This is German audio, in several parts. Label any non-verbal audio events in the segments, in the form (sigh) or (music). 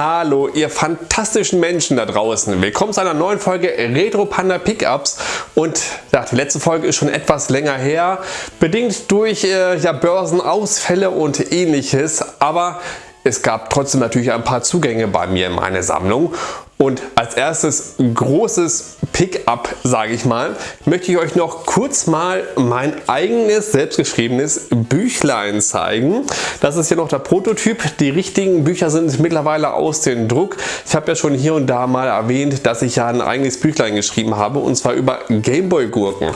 Hallo ihr fantastischen Menschen da draußen. Willkommen zu einer neuen Folge Retro Panda Pickups. Und ja, die letzte Folge ist schon etwas länger her, bedingt durch äh, ja, Börsenausfälle und ähnliches, aber es gab trotzdem natürlich ein paar Zugänge bei mir in meine Sammlung und als erstes großes Pickup, sage ich mal, möchte ich euch noch kurz mal mein eigenes selbstgeschriebenes Büchlein zeigen. Das ist hier noch der Prototyp. Die richtigen Bücher sind mittlerweile aus dem Druck. Ich habe ja schon hier und da mal erwähnt, dass ich ja ein eigenes Büchlein geschrieben habe und zwar über Gameboy Gurken.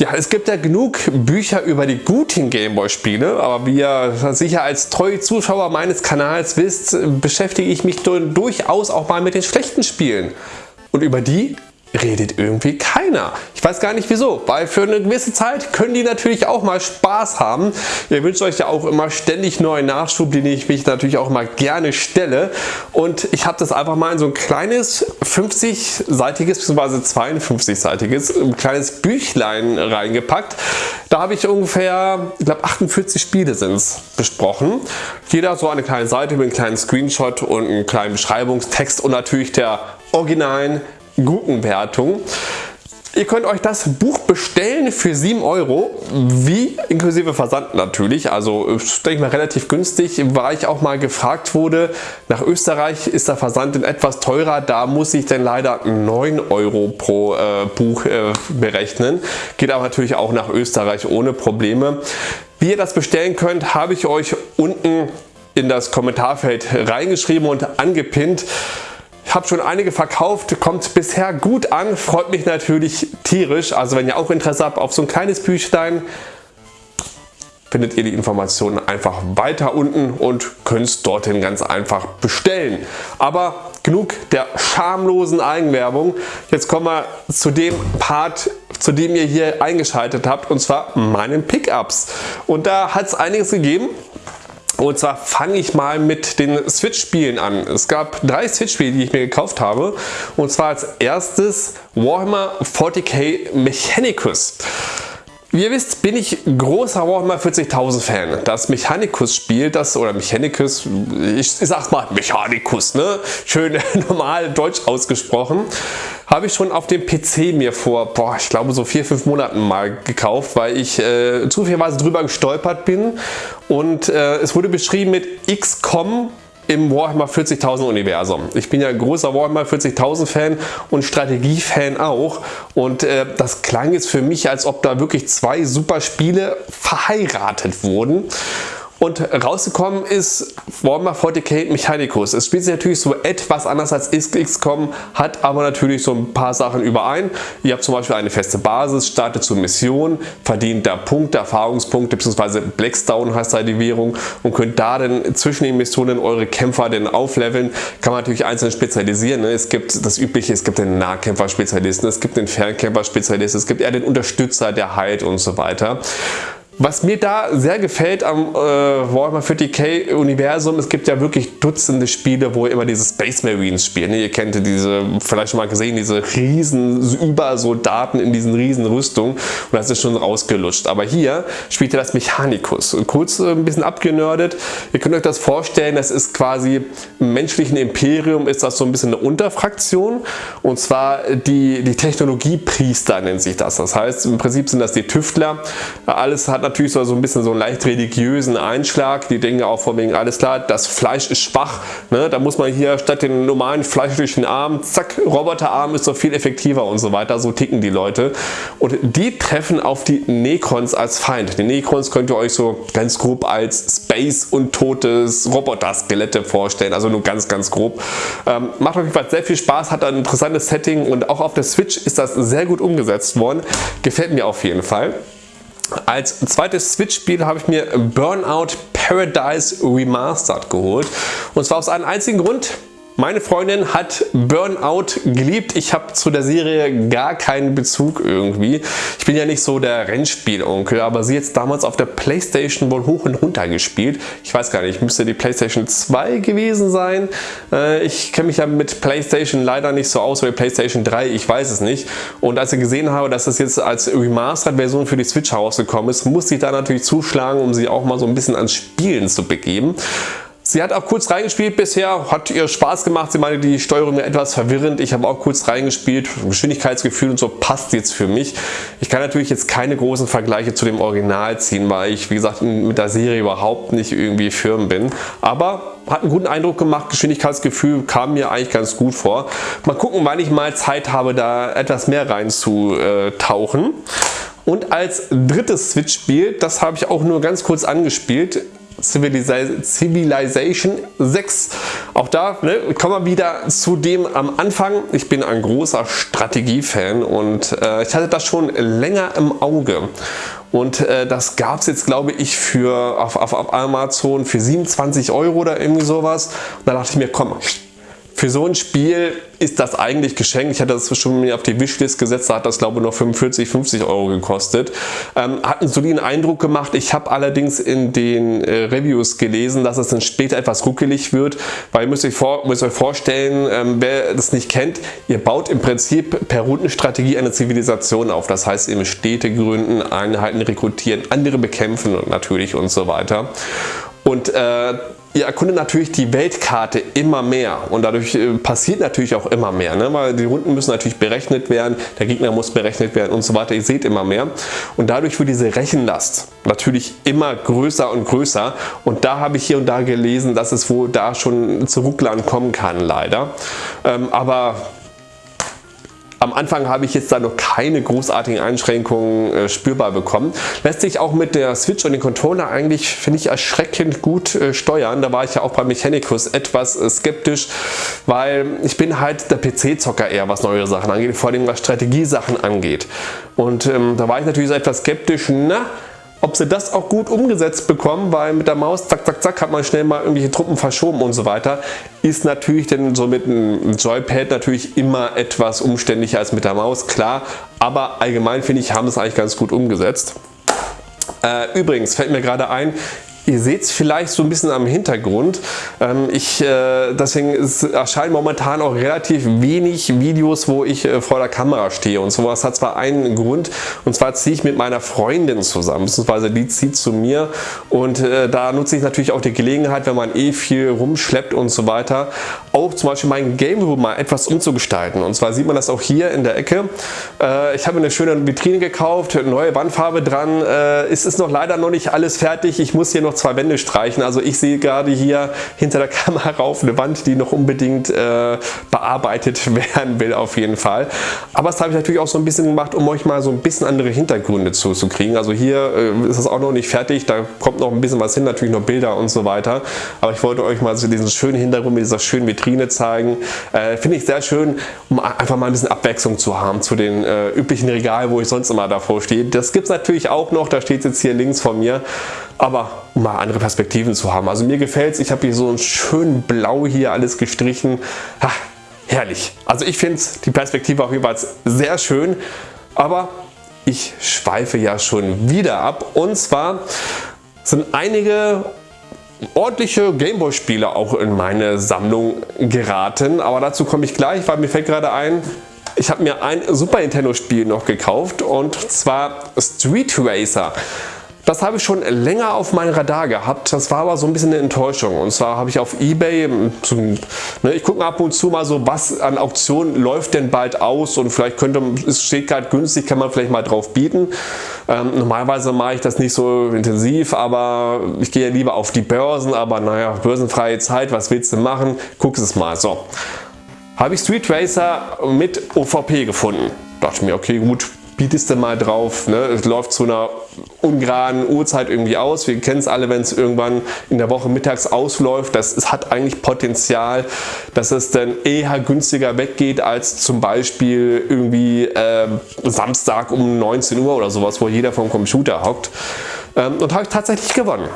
Ja, es gibt ja genug Bücher über die guten Gameboy-Spiele, aber wie ihr sicher als treue Zuschauer meines Kanals wisst, beschäftige ich mich durchaus auch mal mit den schlechten Spielen. Und über die redet irgendwie keiner. Ich weiß gar nicht wieso, weil für eine gewisse Zeit können die natürlich auch mal Spaß haben. Ihr wünscht euch ja auch immer ständig neuen Nachschub, den ich mich natürlich auch mal gerne stelle. Und ich habe das einfach mal in so ein kleines 50-seitiges bzw. 52-seitiges kleines Büchlein reingepackt. Da habe ich ungefähr, ich glaube 48 Spiele sind es besprochen. Jeder so eine kleine Seite mit einem kleinen Screenshot und einem kleinen Beschreibungstext und natürlich der originalen Gurkenwertung. Ihr könnt euch das Buch bestellen für 7 Euro, wie inklusive Versand natürlich, also denke ich mal relativ günstig, weil ich auch mal gefragt wurde, nach Österreich ist der Versand etwas teurer, da muss ich dann leider 9 Euro pro äh, Buch äh, berechnen, geht aber natürlich auch nach Österreich ohne Probleme. Wie ihr das bestellen könnt, habe ich euch unten in das Kommentarfeld reingeschrieben und angepinnt. Habe schon einige verkauft, kommt bisher gut an, freut mich natürlich tierisch. Also wenn ihr auch Interesse habt auf so ein kleines Büchlein, findet ihr die Informationen einfach weiter unten und könnt es dorthin ganz einfach bestellen. Aber genug der schamlosen Eigenwerbung. Jetzt kommen wir zu dem Part, zu dem ihr hier eingeschaltet habt und zwar meinen Pickups. Und da hat es einiges gegeben. Und zwar fange ich mal mit den Switch-Spielen an. Es gab drei Switch-Spiele, die ich mir gekauft habe. Und zwar als erstes Warhammer 40k Mechanicus. Wie ihr wisst, bin ich großer Warhammer 40.000 Fan. Das Mechanicus Spiel, das oder Mechanicus, ich, sag mal Mechanicus, ne? schön (laughs) normal deutsch ausgesprochen, habe ich schon auf dem PC mir vor, boah, ich glaube so vier, fünf Monaten mal gekauft, weil ich äh, zufälligerweise drüber gestolpert bin und äh, es wurde beschrieben mit XCOM im Warhammer 40.000 Universum. Ich bin ja großer Warhammer 40.000 Fan und Strategie-Fan auch und äh, das klang jetzt für mich, als ob da wirklich zwei super Spiele verheiratet wurden. Und rausgekommen ist Warhammer 40k Mechanicus. Es spielt sich natürlich so etwas anders als XCOM, hat aber natürlich so ein paar Sachen überein. Ihr habt zum Beispiel eine feste Basis, startet zur Mission, verdient da Punkte, Erfahrungspunkte bzw. Blackstone heißt da die Währung und könnt da dann zwischen den Missionen eure Kämpfer dann aufleveln. Kann man natürlich einzeln spezialisieren. Ne? Es gibt das übliche, es gibt den Nahkämpfer-Spezialisten, es gibt den Fernkämpfer-Spezialisten, es gibt eher den Unterstützer, der heilt und so weiter. Was mir da sehr gefällt am äh, Warhammer 40k Universum, es gibt ja wirklich Dutzende Spiele, wo immer diese Space Marines spielt. Ne? Ihr kennt diese, vielleicht schon mal gesehen, diese riesen Übersoldaten in diesen riesen Rüstungen und das ist schon rausgelutscht. Aber hier spielt ihr das Mechanicus. Kurz äh, ein bisschen abgenördet. Ihr könnt euch das vorstellen, das ist quasi im menschlichen Imperium ist das so ein bisschen eine Unterfraktion und zwar die, die Technologiepriester nennt sich das. Das heißt, im Prinzip sind das die Tüftler. Alles hat natürlich so ein bisschen so einen leicht religiösen Einschlag. Die denken auch von wegen, alles klar, das Fleisch ist schwach. Ne? Da muss man hier statt den normalen fleischlichen Arm, zack, Roboterarm ist so viel effektiver und so weiter. So ticken die Leute. Und die treffen auf die Necrons als Feind. Die Necrons könnt ihr euch so ganz grob als Space und totes Roboter-Skelette vorstellen. Also nur ganz, ganz grob. Ähm, macht auf jeden Fall sehr viel Spaß, hat ein interessantes Setting und auch auf der Switch ist das sehr gut umgesetzt worden. Gefällt mir auf jeden Fall. Als zweites Switch-Spiel habe ich mir Burnout Paradise Remastered geholt. Und zwar aus einem einzigen Grund. Meine Freundin hat Burnout geliebt. Ich habe zu der Serie gar keinen Bezug irgendwie. Ich bin ja nicht so der Rennspielonkel, aber sie jetzt damals auf der Playstation wohl hoch und runter gespielt. Ich weiß gar nicht, müsste die Playstation 2 gewesen sein. Äh, ich kenne mich ja mit Playstation leider nicht so aus wie Playstation 3, ich weiß es nicht. Und als ich gesehen habe, dass das jetzt als Remastered-Version für die Switch rausgekommen ist, musste ich da natürlich zuschlagen, um sie auch mal so ein bisschen ans Spielen zu begeben. Sie hat auch kurz reingespielt bisher, hat ihr Spaß gemacht. Sie meinte, die Steuerung etwas verwirrend. Ich habe auch kurz reingespielt. Geschwindigkeitsgefühl und so passt jetzt für mich. Ich kann natürlich jetzt keine großen Vergleiche zu dem Original ziehen, weil ich, wie gesagt, mit der Serie überhaupt nicht irgendwie firm bin. Aber hat einen guten Eindruck gemacht. Geschwindigkeitsgefühl kam mir eigentlich ganz gut vor. Mal gucken, wann ich mal Zeit habe, da etwas mehr reinzutauchen. Und als drittes Switch-Spiel, das habe ich auch nur ganz kurz angespielt, Civilization 6. Auch da ne, kommen wir wieder zu dem am Anfang. Ich bin ein großer Strategiefan und äh, ich hatte das schon länger im Auge. Und äh, das gab es jetzt glaube ich für auf, auf, auf Amazon für 27 Euro oder irgendwie sowas. Und da dachte ich mir, komm, für so ein Spiel ist das eigentlich geschenkt. Ich hatte das schon mir auf die Wishlist gesetzt, da hat das glaube ich noch 45, 50 Euro gekostet. Ähm, hat einen soliden Eindruck gemacht. Ich habe allerdings in den äh, Reviews gelesen, dass es dann später etwas ruckelig wird, weil ihr müsst euch, vor, müsst euch vorstellen, ähm, wer das nicht kennt, ihr baut im Prinzip per Rundenstrategie eine Zivilisation auf. Das heißt, ihr Städte gründen, Einheiten rekrutieren, andere bekämpfen und natürlich und so weiter. Und äh, Ihr erkundet natürlich die Weltkarte immer mehr und dadurch äh, passiert natürlich auch immer mehr, ne? weil die Runden müssen natürlich berechnet werden, der Gegner muss berechnet werden und so weiter. Ihr seht immer mehr und dadurch wird diese Rechenlast natürlich immer größer und größer und da habe ich hier und da gelesen, dass es wohl da schon zu Rucklern kommen kann leider. Ähm, aber am Anfang habe ich jetzt da noch keine großartigen Einschränkungen äh, spürbar bekommen. Lässt sich auch mit der Switch und dem Controller eigentlich, finde ich, erschreckend gut äh, steuern. Da war ich ja auch bei Mechanicus etwas äh, skeptisch, weil ich bin halt der PC-Zocker eher, was neue Sachen angeht, vor allem was Strategiesachen angeht. Und ähm, da war ich natürlich so etwas skeptisch, na, ob sie das auch gut umgesetzt bekommen, weil mit der Maus zack zack zack hat man schnell mal irgendwelche Truppen verschoben und so weiter, ist natürlich denn so mit einem Joypad natürlich immer etwas umständlicher als mit der Maus, klar, aber allgemein finde ich, haben es eigentlich ganz gut umgesetzt. Äh, übrigens fällt mir gerade ein, Ihr seht es vielleicht so ein bisschen am Hintergrund. Ähm, ich, äh, deswegen erscheinen momentan auch relativ wenig Videos, wo ich äh, vor der Kamera stehe. Und sowas hat zwar einen Grund, und zwar ziehe ich mit meiner Freundin zusammen, beziehungsweise die zieht zu mir. Und äh, da nutze ich natürlich auch die Gelegenheit, wenn man eh viel rumschleppt und so weiter, auch zum Beispiel mein Game Room mal etwas umzugestalten. Und zwar sieht man das auch hier in der Ecke. Ich habe eine schöne Vitrine gekauft, neue Wandfarbe dran. Es ist noch leider noch nicht alles fertig. Ich muss hier noch zwei Wände streichen. Also ich sehe gerade hier hinter der (laughs) Kamera rauf eine Wand, die noch unbedingt äh, bearbeitet (laughs) werden will auf jeden Fall. Aber das habe ich natürlich auch so ein bisschen gemacht, um euch mal so ein bisschen andere Hintergründe zu, zu kriegen. Also hier äh, ist es auch noch nicht fertig, da kommt noch ein bisschen was hin, natürlich noch Bilder und so weiter. Aber ich wollte euch mal so diesen schönen Hintergrund mit dieser schönen Vitrine zeigen. Äh, Finde ich sehr schön, um einfach mal ein bisschen Abwechslung zu haben zu den äh, üblichen Regalen, wo ich sonst immer davor stehe. Das gibt es natürlich auch noch, da steht jetzt hier links von mir aber mal andere Perspektiven zu haben. Also mir gefällt es, ich habe hier so ein schön blau hier alles gestrichen. Ha, herrlich. Also ich finde die Perspektive jeden Fall sehr schön, aber ich schweife ja schon wieder ab. Und zwar sind einige ordentliche Gameboy-Spiele auch in meine Sammlung geraten. Aber dazu komme ich gleich, weil mir fällt gerade ein, ich habe mir ein Super Nintendo Spiel noch gekauft und zwar Street Racer. Das habe ich schon länger auf meinem Radar gehabt. Das war aber so ein bisschen eine Enttäuschung. Und zwar habe ich auf Ebay, zum, ne, ich gucke ab und zu mal so, was an Auktionen läuft denn bald aus und vielleicht könnte, es steht gerade günstig, kann man vielleicht mal drauf bieten. Ähm, normalerweise mache ich das nicht so intensiv, aber ich gehe lieber auf die Börsen, aber naja, börsenfreie Zeit, was willst du machen? Guck es mal. So, habe ich Street Racer mit OVP gefunden. Dachte mir, okay gut, bietest du mal drauf. Ne? Es läuft zu einer ungeraden Uhrzeit irgendwie aus. Wir kennen es alle, wenn es irgendwann in der Woche mittags ausläuft. Das es hat eigentlich Potenzial, dass es dann eher günstiger weggeht als zum Beispiel irgendwie äh, Samstag um 19 Uhr oder sowas, wo jeder vom Computer hockt. Ähm, und habe ich tatsächlich gewonnen.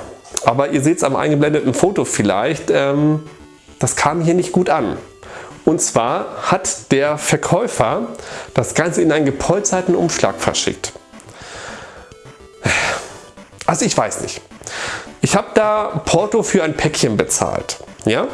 Aber ihr seht es am eingeblendeten Foto vielleicht, ähm, das kam hier nicht gut an. Und zwar hat der Verkäufer das Ganze in einen gepolsterten Umschlag verschickt. Also ich weiß nicht. Ich habe da Porto für ein Päckchen bezahlt. Ja?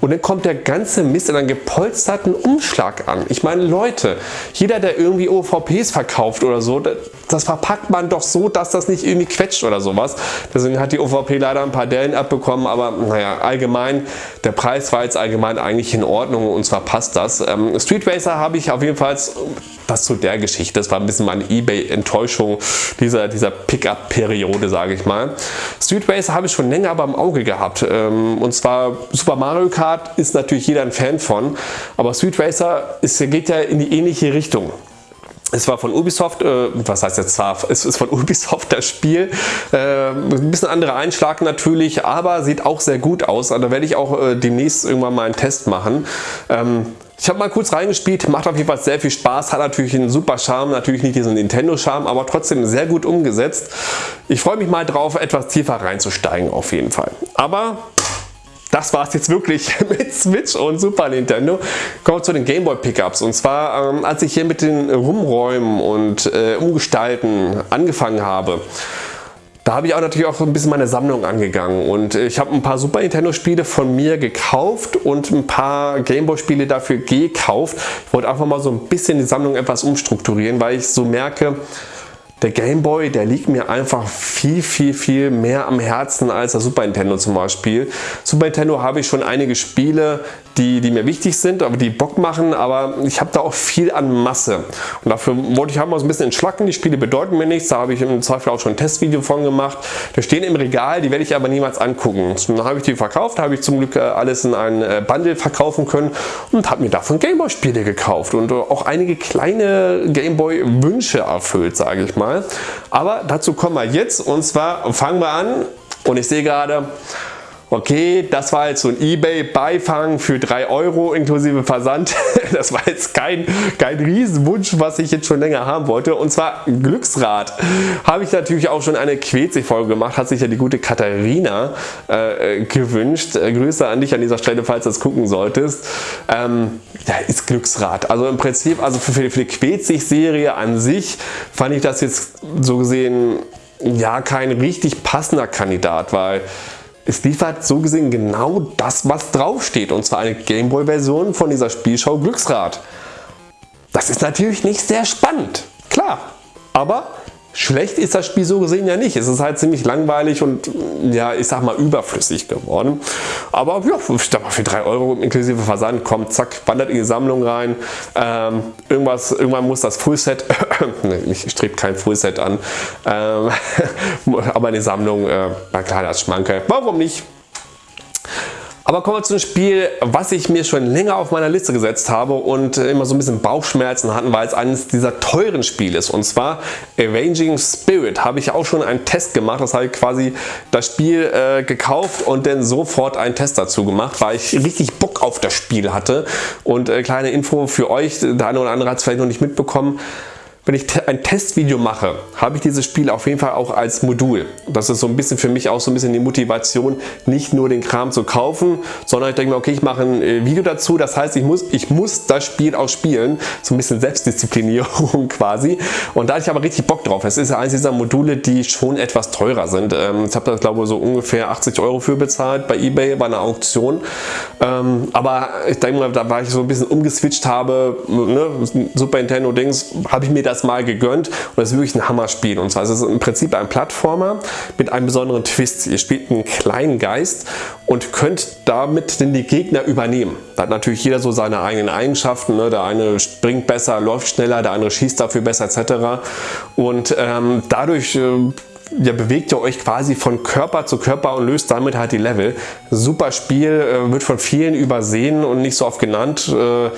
und dann kommt der ganze Mist in einen gepolsterten Umschlag an. Ich meine, Leute, jeder, der irgendwie OVPs verkauft oder so, das verpackt man doch so, dass das nicht irgendwie quetscht oder sowas. Deswegen hat die OVP leider ein paar Dellen abbekommen, aber naja, allgemein, der Preis war jetzt allgemein eigentlich in Ordnung und zwar passt das. Ähm, Street Racer habe ich auf jeden Fall, das zu der Geschichte, das war ein bisschen meine Ebay-Enttäuschung dieser, dieser Pickup-Periode, sage ich mal. Street Racer habe ich schon länger aber im Auge gehabt ähm, und zwar Super Mario Kart Kart ist natürlich jeder ein Fan von, aber Street Racer ist, geht ja in die ähnliche Richtung. Es war von Ubisoft, äh, was heißt jetzt zwar, (laughs) es ist von Ubisoft das Spiel, äh, ein bisschen anderer Einschlag natürlich, aber sieht auch sehr gut aus. Also da werde ich auch äh, demnächst irgendwann mal einen Test machen. Ähm, ich habe mal kurz reingespielt, macht auf jeden Fall sehr viel Spaß, hat natürlich einen super Charme, natürlich nicht diesen Nintendo-Charme, aber trotzdem sehr gut umgesetzt. Ich freue mich mal drauf, etwas tiefer reinzusteigen auf jeden Fall. Aber das war es jetzt wirklich (laughs) mit Switch und Super Nintendo. Kommen wir zu den Gameboy Pickups. Und zwar, ähm, als ich hier mit den Rumräumen und äh, Umgestalten angefangen habe, da habe ich auch natürlich auch ein bisschen meine Sammlung angegangen und ich habe ein paar Super Nintendo Spiele von mir gekauft und ein paar Gameboy Spiele dafür gekauft. Ich wollte einfach mal so ein bisschen die Sammlung etwas umstrukturieren, weil ich so merke, der Game Boy, der liegt mir einfach viel, viel, viel mehr am Herzen als der Super Nintendo zum Beispiel. Super Nintendo habe ich schon einige Spiele, die, die mir wichtig sind, aber die Bock machen, aber ich habe da auch viel an Masse. Und dafür wollte ich halt mal so ein bisschen entschlacken. Die Spiele bedeuten mir nichts, da habe ich im Zweifel auch schon ein Testvideo von gemacht. Die stehen im Regal, die werde ich aber niemals angucken. Dann habe ich die verkauft, habe ich zum Glück äh, alles in ein äh, Bundle verkaufen können und habe mir davon Gameboy Spiele gekauft und äh, auch einige kleine Gameboy Wünsche erfüllt, sage ich mal. Aber dazu kommen wir jetzt und zwar fangen wir an und ich sehe gerade, Okay, das war jetzt so ein Ebay-Beifang für 3 Euro inklusive Versand. (laughs) Das war jetzt kein, kein Riesenwunsch, was ich jetzt schon länger haben wollte. Und zwar Glücksrad. Habe ich natürlich auch schon eine Quetzig-Folge gemacht. Hat sich ja die gute Katharina äh, gewünscht. Äh, Grüße an dich an dieser Stelle, falls du das gucken solltest. Ähm, ja, ist Glücksrad. Also im Prinzip, also für, für die Quetzig-Serie an sich fand ich das jetzt so gesehen ja kein richtig passender Kandidat, weil es liefert so gesehen genau das, was draufsteht und zwar eine Gameboy-Version von dieser Spielschau Glücksrad. Das ist natürlich nicht sehr spannend, klar, aber Schlecht ist das Spiel so gesehen ja nicht. Es ist halt ziemlich langweilig und ja, ich sag mal überflüssig geworden. Aber ja, ich sag mal für 3 Euro inklusive Versand kommt, zack, wandert in die Sammlung rein. Ähm, irgendwas, irgendwann muss das Fullset, (coughs) ich strebe kein Fullset an, ähm, (laughs) aber in die Sammlung, äh, na klar, das Schmanke. Warum nicht? Aber kommen wir zu einem Spiel, was ich mir schon länger auf meiner Liste gesetzt habe und immer so ein bisschen Bauchschmerzen hatten, weil es eines dieser teuren Spiele ist. Und zwar Arranging Spirit. Habe ich auch schon einen Test gemacht. Das habe ich quasi das Spiel äh, gekauft und dann sofort einen Test dazu gemacht, weil ich richtig Bock auf das Spiel hatte. Und äh, kleine Info für euch, der eine oder andere hat es vielleicht noch nicht mitbekommen wenn ich ein Testvideo mache, habe ich dieses Spiel auf jeden Fall auch als Modul. Das ist so ein bisschen für mich auch so ein bisschen die Motivation, nicht nur den Kram zu kaufen, sondern ich denke mir, okay, ich mache ein äh, Video dazu. Das heißt, ich muss, ich muss das Spiel auch spielen. So ein bisschen Selbstdisziplinierung (laughs) quasi. Und da hatte ich aber richtig Bock drauf. Es ist eines dieser Module, die schon etwas teurer sind. Ähm, ich habe da glaube ich so ungefähr 80 Euro für bezahlt bei Ebay bei einer Auktion. Ähm, aber ich denke mal, da war ich so ein bisschen umgeswitcht habe, ne, Super Nintendo Dings, habe ich mir das das mal gegönnt und das ist wirklich ein Hammerspiel. Und zwar ist es im Prinzip ein Plattformer mit einem besonderen Twist. Ihr spielt einen kleinen Geist und könnt damit denn die Gegner übernehmen. Da hat natürlich jeder so seine eigenen Eigenschaften. Ne? Der eine springt besser, läuft schneller, der andere schießt dafür besser etc. Und ähm, dadurch äh, ja, bewegt ihr euch quasi von Körper zu Körper und löst damit halt die Level. Super Spiel, äh, wird von vielen übersehen und nicht so oft genannt. Äh,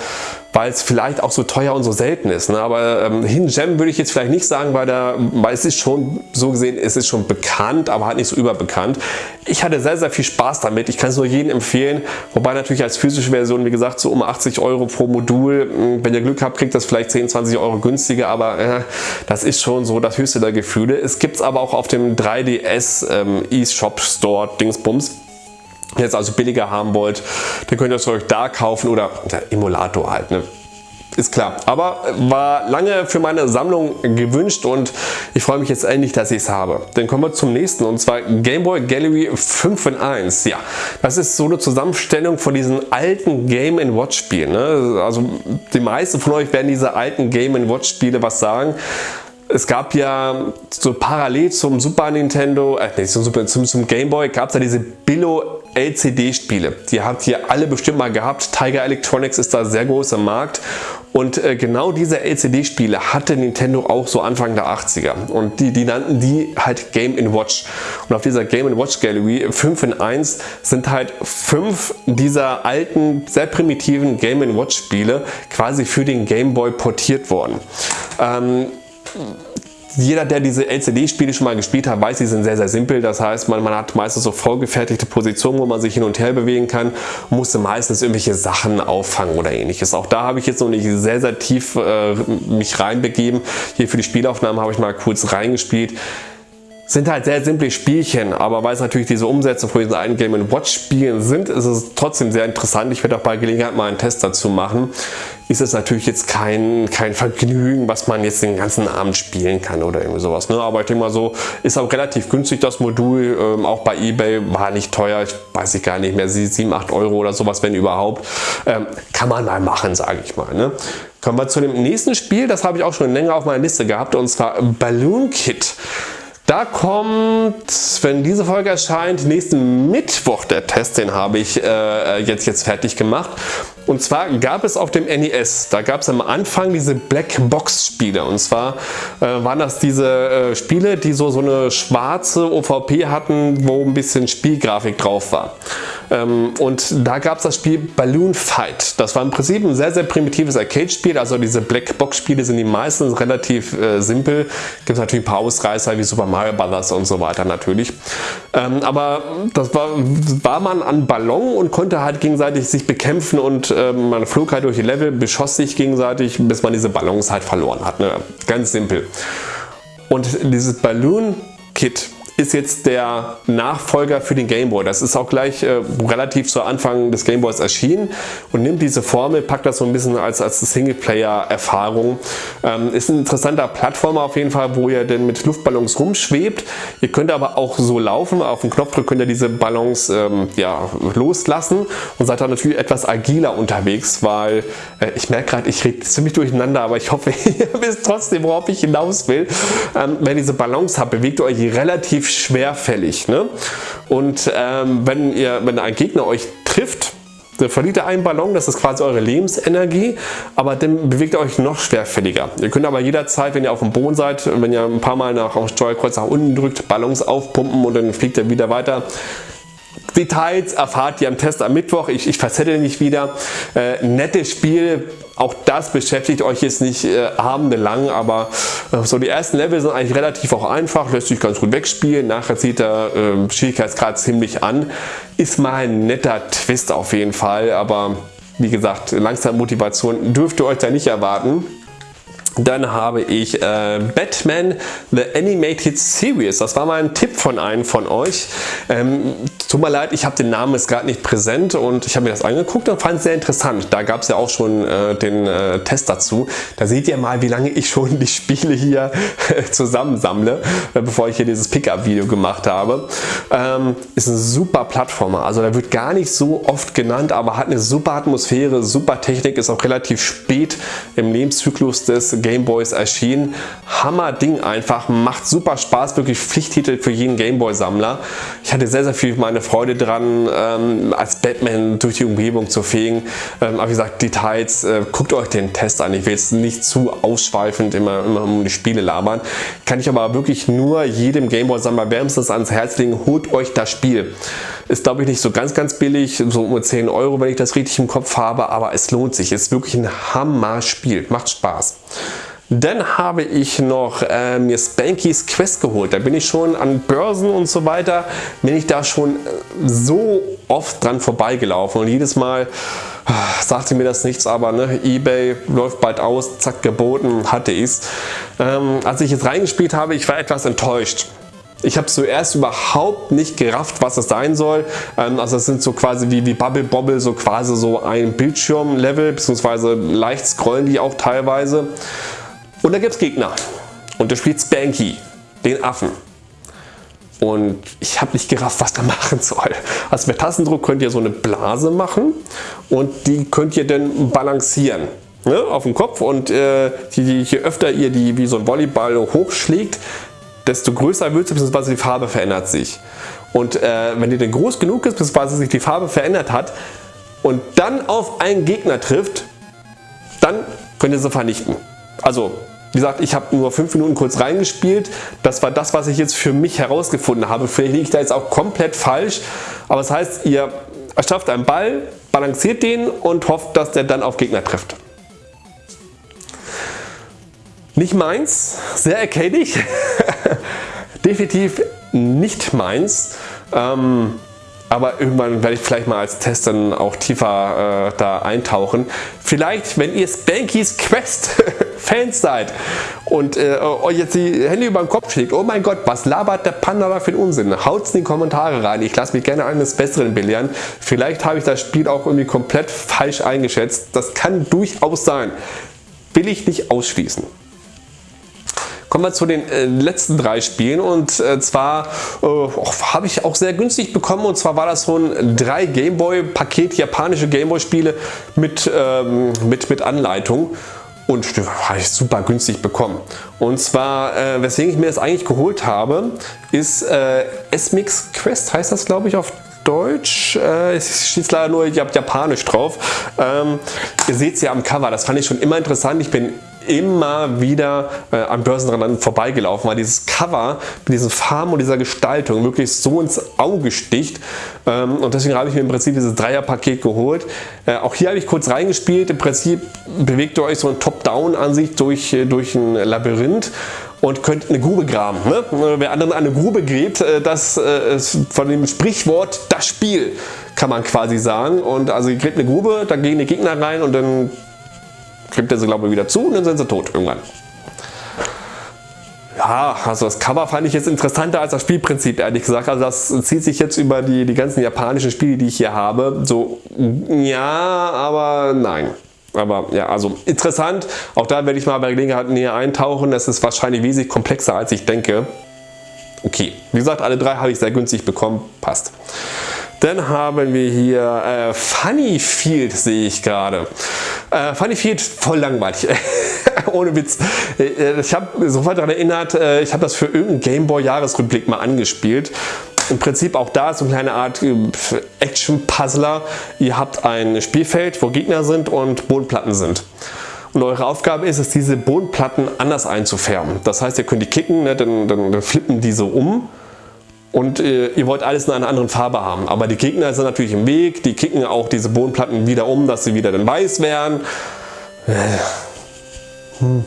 weil es vielleicht auch so teuer und so selten ist. Ne? Aber ähm, Hidden Gem würde ich jetzt vielleicht nicht sagen, weil, der, weil es ist schon so gesehen, es ist schon bekannt, aber halt nicht so überbekannt. Ich hatte sehr, sehr viel Spaß damit. Ich kann es nur jedem empfehlen. Wobei natürlich als physische Version, wie gesagt, so um 80 Euro pro Modul. Hm, wenn ihr Glück habt, kriegt das vielleicht 10, 20 Euro günstiger, aber äh, das ist schon so das höchste der Gefühle. Es gibt es aber auch auf dem 3DS ähm, eShop Store Dingsbums jetzt also billiger haben wollt, dann könnt ihr es euch da kaufen oder der Emulator halt. Ne? ist klar. Aber war lange für meine Sammlung gewünscht und ich freue mich jetzt endlich, dass ich es habe. Dann kommen wir zum nächsten und zwar Game Boy Gallery 5 in 1. Ja, das ist so eine Zusammenstellung von diesen alten Game Watch Spielen. Ne? Also die meisten von euch werden diese alten Game Watch Spiele was sagen es gab ja so parallel zum Super Nintendo, äh, nee, zum, zum, zum Game Boy gab es ja diese Billo LCD-Spiele. Die habt ihr alle bestimmt mal gehabt. Tiger Electronics ist da sehr groß im Markt. Und äh, genau diese LCD-Spiele hatte Nintendo auch so Anfang der 80er. Und die, die nannten die halt Game Watch. Und auf dieser Game Watch Gallery 5 in 1 sind halt fünf dieser alten, sehr primitiven Game Watch Spiele quasi für den Game Boy portiert worden. Ähm, jeder, der diese LCD-Spiele schon mal gespielt hat, weiß, die sind sehr, sehr simpel. Das heißt, man, man hat meistens so vorgefertigte Positionen, wo man sich hin und her bewegen kann, musste meistens irgendwelche Sachen auffangen oder ähnliches. Auch da habe ich jetzt noch nicht sehr, sehr tief äh, mich reinbegeben. Hier für die Spielaufnahmen habe ich mal kurz reingespielt sind halt sehr simple Spielchen, aber weil es natürlich diese Umsetzung von diesen alten Game Watch Spielen sind, ist es trotzdem sehr interessant. Ich werde auch bei Gelegenheit mal einen Test dazu machen. Ist es natürlich jetzt kein, kein Vergnügen, was man jetzt den ganzen Abend spielen kann oder irgendwie sowas. Ne? Aber ich denke mal so, ist auch relativ günstig das Modul, ähm, auch bei Ebay war nicht teuer, ich weiß ich gar nicht mehr, 7, 8 Euro oder sowas, wenn überhaupt. Ähm, kann man mal machen, sage ich mal. Ne? Kommen wir zu dem nächsten Spiel, das habe ich auch schon länger auf meiner Liste gehabt und zwar Balloon Kit. Da kommt, wenn diese Folge erscheint, nächsten Mittwoch der Test, den habe ich äh, jetzt, jetzt fertig gemacht. Und zwar gab es auf dem NES, da gab es am Anfang diese Black Box Spiele. Und zwar äh, waren das diese äh, Spiele, die so, so eine schwarze OVP hatten, wo ein bisschen Spielgrafik drauf war. Ähm, und da gab es das Spiel Balloon Fight. Das war im Prinzip ein sehr, sehr primitives Arcade-Spiel. Also diese Black Box Spiele sind die meisten relativ äh, simpel. Gibt es natürlich ein paar Ausreißer wie Super Mario Bros. und so weiter natürlich. Ähm, aber das war, war man an Ballon und konnte halt gegenseitig sich bekämpfen und ähm, man flog halt durch die Level, beschoss sich gegenseitig, bis man diese Ballons halt verloren hat. Ne? Ganz simpel. Und dieses Balloon Kit ist jetzt der Nachfolger für den Game Boy. Das ist auch gleich äh, relativ zu Anfang des Game Boys erschienen und nimmt diese Formel, packt das so ein bisschen als, als Singleplayer-Erfahrung. Ähm, ist ein interessanter Plattformer auf jeden Fall, wo ihr denn mit Luftballons rumschwebt. Ihr könnt aber auch so laufen. Auf den Knopfdruck könnt ihr diese Ballons ähm, ja, loslassen und seid dann natürlich etwas agiler unterwegs, weil äh, ich merke gerade, ich rede ziemlich durcheinander, aber ich hoffe, (laughs) ihr wisst trotzdem, worauf ich hinaus will. Ähm, wenn diese Ballons habt, bewegt ihr euch relativ schwerfällig. Ne? Und ähm, wenn, ihr, wenn ein Gegner euch trifft, dann verliert ihr einen Ballon, das ist quasi eure Lebensenergie, aber dann bewegt ihr euch noch schwerfälliger. Ihr könnt aber jederzeit, wenn ihr auf dem Boden seid, wenn ihr ein paar Mal nach dem Steuerkreuz nach unten drückt, Ballons aufpumpen und dann fliegt er wieder weiter. Details erfahrt ihr am Test am Mittwoch. Ich, ich verzettel mich wieder. Äh, nettes Spiel. Auch das beschäftigt euch jetzt nicht äh, abendelang, aber äh, so die ersten Level sind eigentlich relativ auch einfach, lässt sich ganz gut wegspielen. Nachher zieht der äh, Schwierigkeitsgrad ziemlich an. Ist mal ein netter Twist auf jeden Fall, aber wie gesagt, Langzeitmotivation dürft ihr euch da nicht erwarten. Dann habe ich äh, Batman The Animated Series. Das war mal ein Tipp von einem von euch. Ähm, tut mir leid, ich habe den Namen jetzt gerade nicht präsent und ich habe mir das angeguckt und fand es sehr interessant. Da gab es ja auch schon äh, den äh, Test dazu. Da seht ihr mal, wie lange ich schon die Spiele hier zusammensammle, äh, bevor ich hier dieses Pickup-Video gemacht habe. Ähm, ist ein super Plattformer. Also da wird gar nicht so oft genannt, aber hat eine super Atmosphäre, super Technik, ist auch relativ spät im Lebenszyklus des Gameboys erschienen. Hammer Ding einfach, macht super Spaß, wirklich Pflichttitel für jeden Gameboy Sammler. Ich hatte sehr, sehr viel meine Freude dran, ähm, als Batman durch die Umgebung zu fegen. Ähm, aber wie gesagt, Details, äh, guckt euch den Test an. Ich will jetzt nicht zu ausschweifend immer, immer um die Spiele labern. Kann ich aber wirklich nur jedem Gameboy Sammler wärmstens ans Herz legen, holt euch das Spiel. Ist glaube ich nicht so ganz, ganz billig, so um 10 Euro, wenn ich das richtig im Kopf habe, aber es lohnt sich. Ist wirklich ein Hammer-Spiel, macht Spaß. Dann habe ich noch äh, mir Spanky's Quest geholt. Da bin ich schon an Börsen und so weiter, bin ich da schon äh, so oft dran vorbeigelaufen und jedes Mal äh, sagte mir das nichts, aber ne, Ebay läuft bald aus, zack geboten, hatte ich es. Ähm, als ich jetzt reingespielt habe, ich war etwas enttäuscht. Ich habe zuerst überhaupt nicht gerafft, was das sein soll. Ähm, also das sind so quasi wie, wie Bubble Bobble, so quasi so ein Bildschirmlevel, beziehungsweise leicht scrollen die auch teilweise. Und da gibt es Gegner. Und der spielt Spanky, den Affen. Und ich habe nicht gerafft, was da (laughs) machen soll. Also mit Tastendruck könnt ihr so eine Blase machen und die könnt ihr dann balancieren ne, auf dem Kopf und äh, je, je öfter ihr die wie so ein Volleyball hochschlägt, desto größer wird sie, bzw. die Farbe verändert sich. Und äh, wenn die dann groß genug ist, bzw. sich die Farbe verändert hat und dann auf einen Gegner trifft, dann könnt ihr sie vernichten. Also wie gesagt, ich habe nur 5 Minuten kurz reingespielt. Das war das, was ich jetzt für mich herausgefunden habe. Vielleicht liege ich da jetzt auch komplett falsch. Aber das heißt, ihr erschafft einen Ball, balanciert den und hofft, dass der dann auf Gegner trifft. Nicht meins, sehr arcadig, (laughs) definitiv nicht meins. Ähm, aber irgendwann werde ich vielleicht mal als Test dann auch tiefer äh, da eintauchen. Vielleicht, wenn ihr Spanky's Quest (laughs) Fans seid und äh, euch jetzt die Hände über den Kopf schlägt, oh mein Gott, was labert der Panda da für einen Unsinn? Haut es in die Kommentare rein, ich lasse mich gerne eines Besseren belehren. Vielleicht habe ich das Spiel auch irgendwie komplett falsch eingeschätzt. Das kann durchaus sein. Will ich nicht ausschließen. Kommen wir zu den äh, letzten drei Spielen und äh, zwar äh, habe ich auch sehr günstig bekommen und zwar war das so ein 3 Gameboy Paket japanische Gameboy Spiele mit, ähm, mit, mit Anleitung und habe ich super günstig bekommen. Und zwar, äh, weswegen ich mir das eigentlich geholt habe, ist äh, S-Mix Quest, heißt das glaube ich auf Deutsch. Äh, es steht leider nur Japanisch drauf. Ähm, ihr seht es ja am Cover, das fand ich schon immer interessant. Ich bin immer wieder äh, am Börsenrand vorbeigelaufen, weil dieses Cover mit diesen Farben und dieser Gestaltung wirklich so ins Auge sticht. Ähm, und deswegen habe ich mir im Prinzip dieses Dreierpaket geholt. Äh, auch hier habe ich kurz reingespielt. Im Prinzip bewegt ihr euch so ein Top-Down-Ansicht durch, äh, durch ein Labyrinth und könnt eine Grube graben. Ne? Wer anderen eine Grube gräbt, äh, das äh, ist von dem Sprichwort das Spiel, kann man quasi sagen. Und also ihr gräbt eine Grube, da gehen die Gegner rein und dann klebt er sie glaube ich wieder zu und dann sind sie tot irgendwann. Ja, also das Cover fand ich jetzt interessanter als das Spielprinzip, ehrlich gesagt. Also das zieht sich jetzt über die, die ganzen japanischen Spiele, die ich hier habe. So, ja, aber nein. Aber ja, also interessant. Auch da werde ich mal bei Gelegenheit näher eintauchen. Das ist wahrscheinlich wesentlich komplexer, als ich denke. Okay, wie gesagt, alle drei habe ich sehr günstig bekommen. Passt. Dann haben wir hier äh, Funny Field, sehe ich gerade. Äh, Funny Field, voll langweilig. (laughs) Ohne Witz. Äh, ich habe sofort daran erinnert, äh, ich habe das für irgendeinen Gameboy Jahresrückblick mal angespielt. Im Prinzip auch da so eine kleine Art äh, Action-Puzzler. Ihr habt ein Spielfeld, wo Gegner sind und Bodenplatten sind. Und eure Aufgabe ist es, diese Bodenplatten anders einzufärben. Das heißt, ihr könnt die kicken, ne, dann, dann, dann flippen diese um und äh, ihr wollt alles in einer anderen Farbe haben. Aber die Gegner sind natürlich im Weg, die kicken auch diese Bodenplatten wieder um, dass sie wieder dann weiß werden. Äh, hm.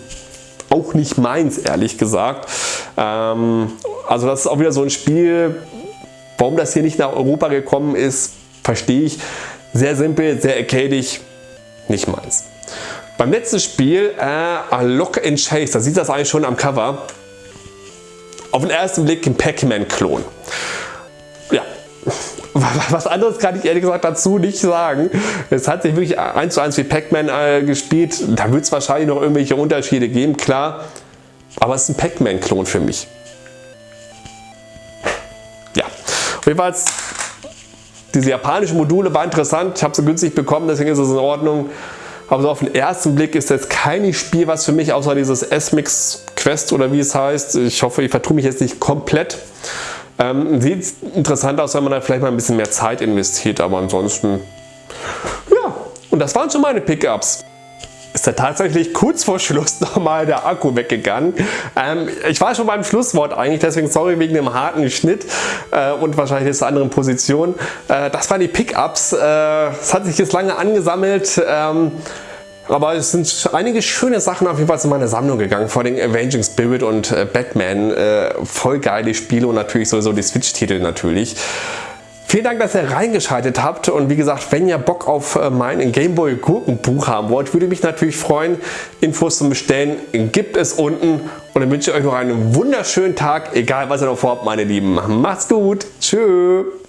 Auch nicht meins, ehrlich gesagt. Ähm, also das ist auch wieder so ein Spiel, warum das hier nicht nach Europa gekommen ist, verstehe ich. Sehr simpel, sehr arcadisch, nicht meins. Beim letzten Spiel, äh, Lock and Chase, da sieht das eigentlich schon am Cover auf den ersten Blick ein Pac-Man-Klon. Ja, (laughs) was anderes kann ich ehrlich gesagt dazu nicht sagen. Es hat sich wirklich eins zu eins wie Pac-Man äh, gespielt. Da wird es wahrscheinlich noch irgendwelche Unterschiede geben, klar. Aber es ist ein Pac-Man-Klon für mich. Jedenfalls diese japanischen Module war interessant. Ich habe sie günstig bekommen, deswegen ist es in Ordnung. Aber so auf den ersten Blick ist das kein Spiel, was für mich außer dieses S-Mix Quest oder wie es heißt. Ich hoffe, ich vertue mich jetzt nicht komplett. Ähm, sieht interessant aus, wenn man da vielleicht mal ein bisschen mehr Zeit investiert, aber ansonsten, ja. Und das waren schon meine Pickups ist da tatsächlich kurz vor Schluss (laughs) nochmal der Akku weggegangen. Ähm, ich war schon beim Schlusswort eigentlich, deswegen sorry wegen dem harten Schnitt äh, und wahrscheinlich jetzt anderen Position. Äh, das waren die Pickups. Äh, es hat sich jetzt lange angesammelt. Ähm, aber es sind einige schöne Sachen auf jeden Fall in meine Sammlung gegangen, vor allem Avenging Spirit und äh, Batman. Äh, voll geile Spiele und natürlich sowieso die Switch-Titel natürlich. Vielen Dank, dass ihr reingeschaltet habt und wie gesagt, wenn ihr Bock auf äh, mein Gameboy Gurkenbuch haben wollt, würde mich natürlich freuen. Infos zum Bestellen gibt es unten und dann wünsche ich euch noch einen wunderschönen Tag, egal was ihr noch vorhabt, meine Lieben. Macht's gut, tschüss.